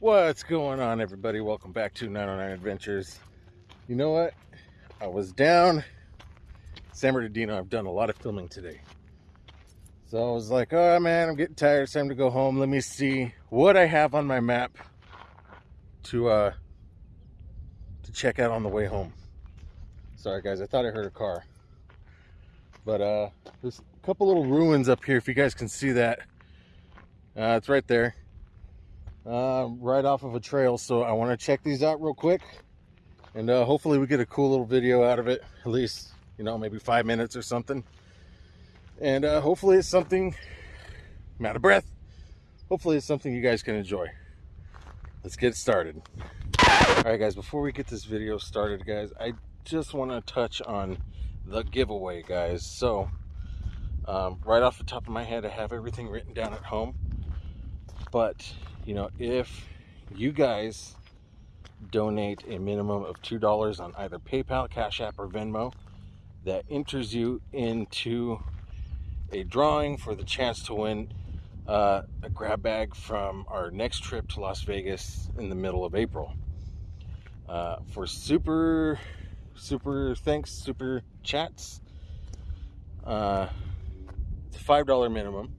What's going on, everybody? Welcome back to 909 Adventures. You know what? I was down San Bernardino. I've done a lot of filming today. So I was like, oh man, I'm getting tired. It's time to go home. Let me see what I have on my map to uh to check out on the way home. Sorry guys, I thought I heard a car. But uh there's a couple little ruins up here if you guys can see that. Uh, it's right there uh, right off of a trail. So I want to check these out real quick. And uh, hopefully we get a cool little video out of it. At least, you know, maybe five minutes or something. And uh, hopefully it's something, I'm out of breath. Hopefully it's something you guys can enjoy. Let's get started. All right, guys, before we get this video started, guys, I just want to touch on the giveaway, guys. So, um, right off the top of my head, I have everything written down at home. But you know, if you guys donate a minimum of $2 on either PayPal, Cash App, or Venmo, that enters you into a drawing for the chance to win uh, a grab bag from our next trip to Las Vegas in the middle of April. Uh, for super, super thanks, super chats, uh, it's a $5 minimum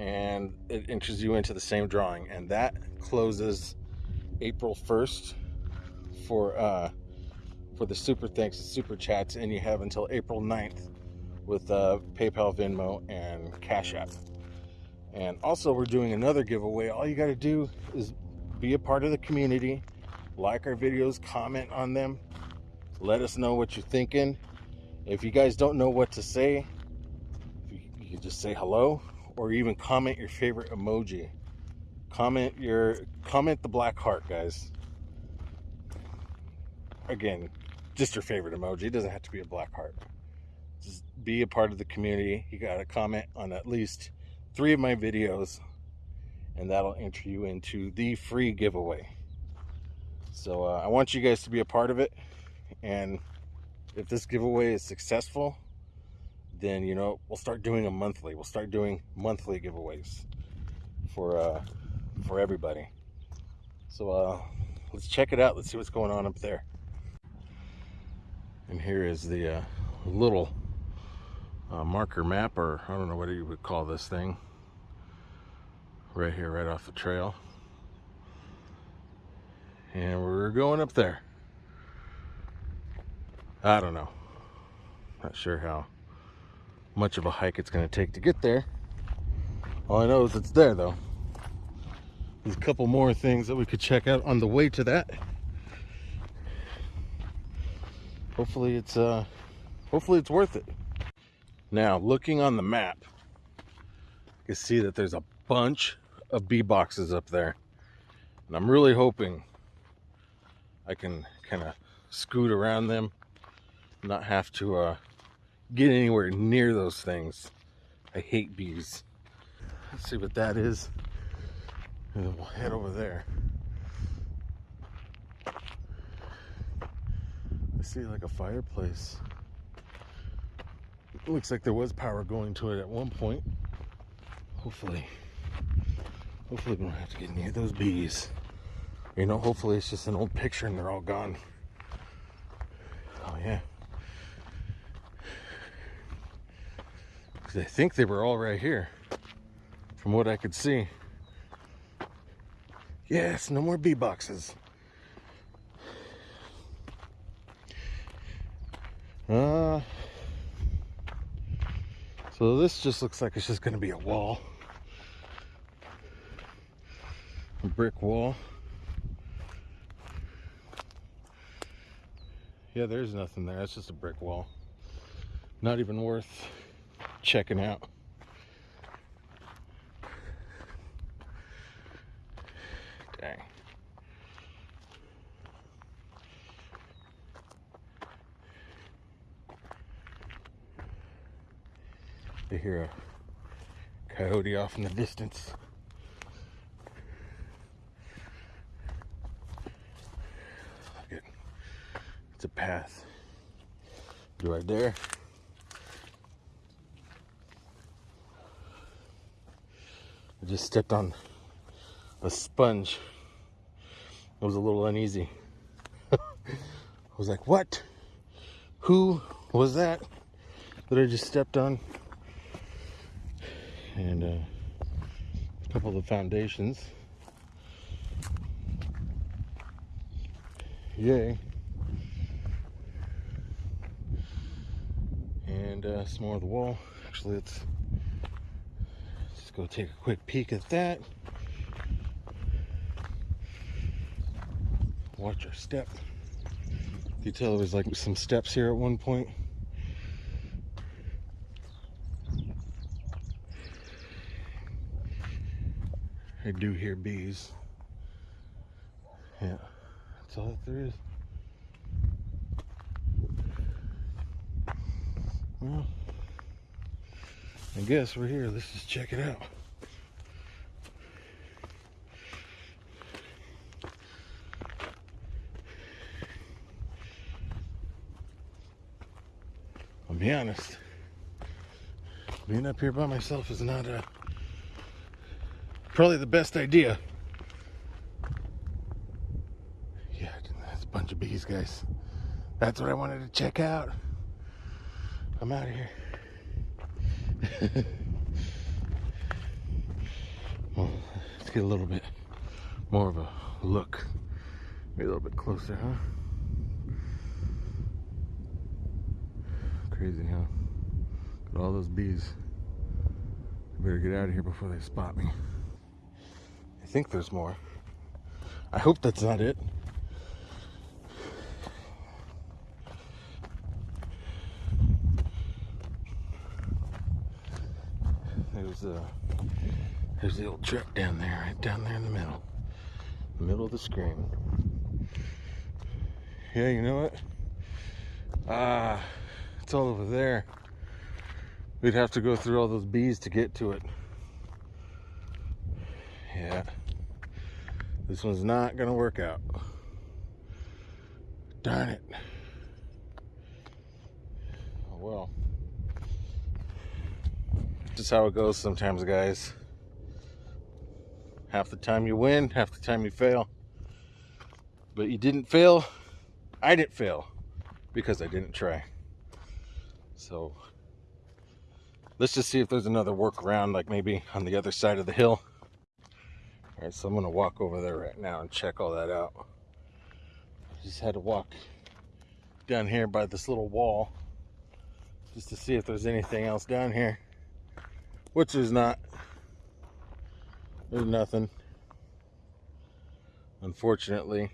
and it enters you into the same drawing and that closes April 1st for uh, for the super thanks and super chats and you have until April 9th with uh, PayPal, Venmo, and Cash App. And also we're doing another giveaway. All you got to do is be a part of the community, like our videos, comment on them, let us know what you're thinking. If you guys don't know what to say, you, you can just say hello or even comment your favorite emoji. Comment your comment the black heart, guys. Again, just your favorite emoji. It doesn't have to be a black heart. Just be a part of the community. You got to comment on at least three of my videos, and that'll enter you into the free giveaway. So uh, I want you guys to be a part of it, and if this giveaway is successful, then you know we'll start doing a monthly. We'll start doing monthly giveaways for uh for everybody. So uh let's check it out. Let's see what's going on up there. And here is the uh, little uh, marker map or I don't know what you would call this thing. Right here right off the trail. And we're going up there. I don't know. Not sure how much of a hike it's going to take to get there. All I know is it's there though. There's a couple more things that we could check out on the way to that. Hopefully it's uh hopefully it's worth it. Now, looking on the map, you can see that there's a bunch of bee boxes up there. And I'm really hoping I can kind of scoot around them, not have to uh get anywhere near those things. I hate bees. Let's see what that is. And we'll head over there. I see like a fireplace. It looks like there was power going to it at one point. Hopefully, hopefully we don't have to get near those bees. You know, hopefully it's just an old picture and they're all gone. Oh yeah. Because I think they were all right here, from what I could see. Yes, no more bee boxes. Uh, so this just looks like it's just going to be a wall. A brick wall. Yeah, there's nothing there. It's just a brick wall. Not even worth checking out. Dang. You hear a coyote off in the distance. Look at it's a path. Right there. Just stepped on a sponge. I was a little uneasy. I was like, what? Who was that that I just stepped on? And uh, a couple of the foundations. Yay. And uh, some more of the wall. Actually, let's, let's go take a quick peek at that. Watch our step. You tell there was like some steps here at one point. I do hear bees. Yeah, that's all that there is. Well, I guess we're here. Let's just check it out. I'll be honest. Being up here by myself is not a probably the best idea. Yeah, that's a bunch of bees, guys. That's what I wanted to check out. I'm out of here. well, let's get a little bit more of a look. Maybe a little bit closer, huh? Crazy, huh? Got all those bees. I better get out of here before they spot me. I think there's more. I hope that's not it. There's a there's the old truck down there, right down there in the middle. The middle of the screen. Yeah, you know what? Ah, it's all over there. We'd have to go through all those bees to get to it. Yeah. This one's not gonna work out. Darn it. Oh well. Just how it goes sometimes, guys. Half the time you win, half the time you fail. But you didn't fail. I didn't fail because I didn't try. So let's just see if there's another workaround, like maybe on the other side of the hill. All right, so I'm gonna walk over there right now and check all that out. Just had to walk down here by this little wall just to see if there's anything else down here which is not. There's nothing. Unfortunately.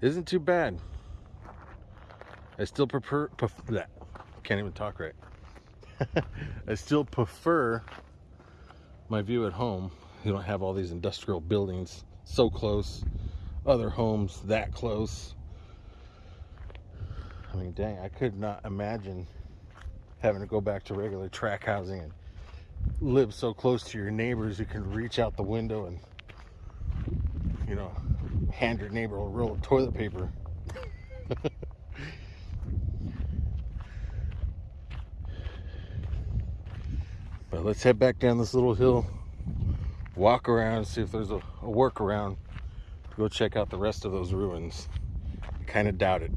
Isn't too bad. I still prefer, that. Can't even talk right. I still prefer my view at home. You don't have all these industrial buildings so close, other homes that close. I mean, dang, I could not imagine having to go back to regular track housing and live so close to your neighbors you can reach out the window and you know hand your neighbor a roll of toilet paper. But let's head back down this little hill walk around see if there's a, a workaround go check out the rest of those ruins. Kind of doubt it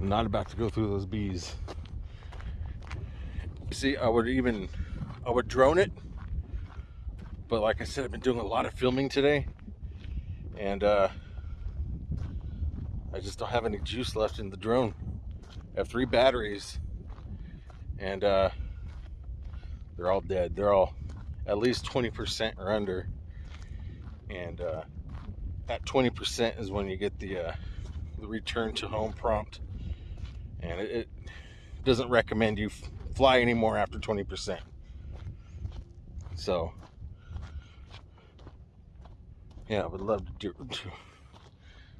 Not about to go through those bees. See, I would even, I would drone it. But like I said, I've been doing a lot of filming today. And uh, I just don't have any juice left in the drone. I have three batteries. And uh, they're all dead. They're all at least 20% or under. And uh, that 20% is when you get the, uh, the return to home prompt and it, it doesn't recommend you fly anymore after 20%. So, yeah, I would love to do,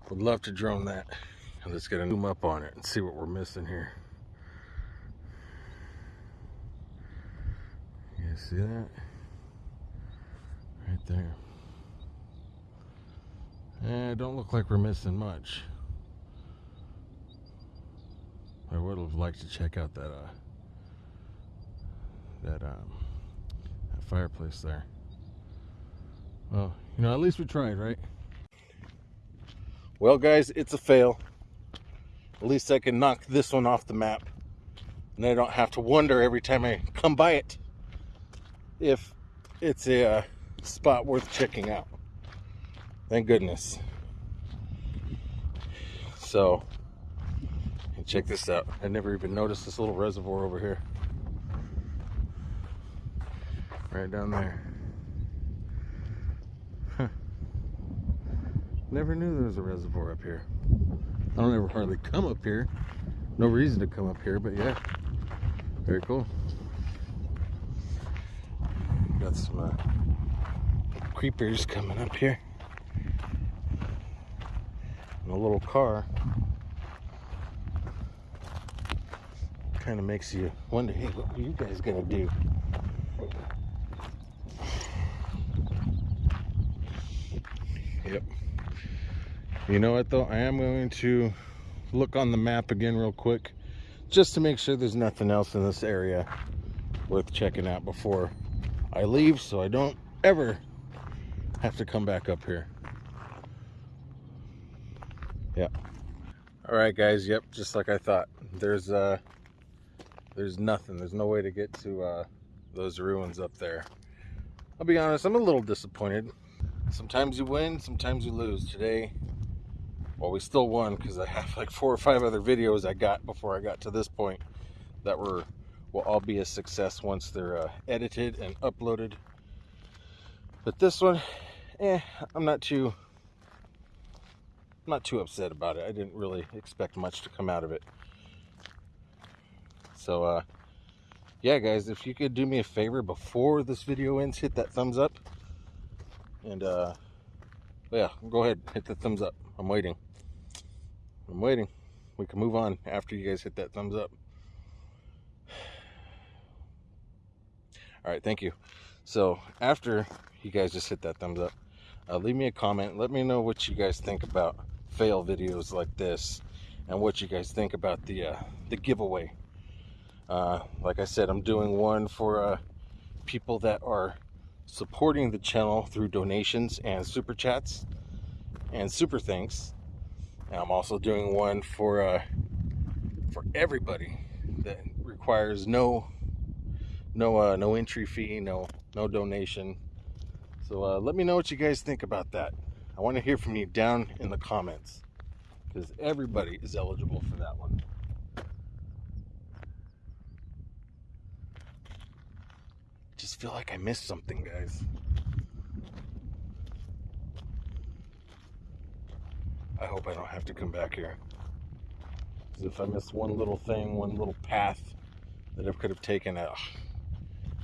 would love to drone that. Let's get a zoom up on it and see what we're missing here. You see that? Right there. Eh, don't look like we're missing much. I would have liked to check out that uh, that um, fireplace there. Well, you know, at least we tried, right? Well, guys, it's a fail. At least I can knock this one off the map. And I don't have to wonder every time I come by it if it's a uh, spot worth checking out. Thank goodness. So, check this out. I never even noticed this little reservoir over here. Right down there. Huh. Never knew there was a reservoir up here. I don't ever hardly come up here. No reason to come up here, but yeah. Very cool. Got some uh, creepers coming up here. And a little car. Kind of makes you wonder, hey, what are you guys gonna do? Yep. You know what though? I am going to look on the map again real quick just to make sure there's nothing else in this area worth checking out before I leave so I don't ever have to come back up here. Yeah. All right, guys. Yep, just like I thought. There's uh, there's nothing. There's no way to get to uh, those ruins up there. I'll be honest. I'm a little disappointed. Sometimes you win, sometimes you lose. Today, well, we still won because I have like four or five other videos I got before I got to this point that were will all be a success once they're uh, edited and uploaded. But this one, eh, I'm not too I'm not too upset about it. I didn't really expect much to come out of it. So, uh, yeah, guys, if you could do me a favor before this video ends, hit that thumbs up. And, uh, yeah, go ahead, hit the thumbs up. I'm waiting. I'm waiting. We can move on after you guys hit that thumbs up. All right, thank you. So, after you guys just hit that thumbs up, uh, leave me a comment. Let me know what you guys think about fail videos like this and what you guys think about the uh, the giveaway. Uh, like I said, I'm doing one for uh, people that are supporting the channel through donations and super chats and super thanks. And I'm also doing one for uh, for everybody that requires no no uh, no entry fee, no no donation. So uh, let me know what you guys think about that. I want to hear from you down in the comments because everybody is eligible for that one. Feel like I missed something, guys. I hope I don't have to come back here. Because if I miss one little thing, one little path that I could have taken, uh,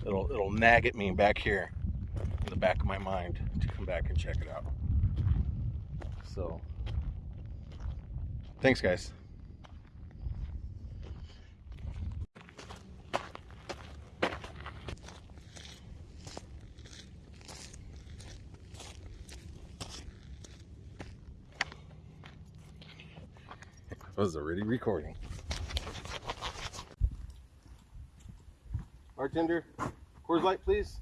it'll it'll nag at me back here in the back of my mind to come back and check it out. So, thanks, guys. Was already recording. Bartender, Coors Light, please.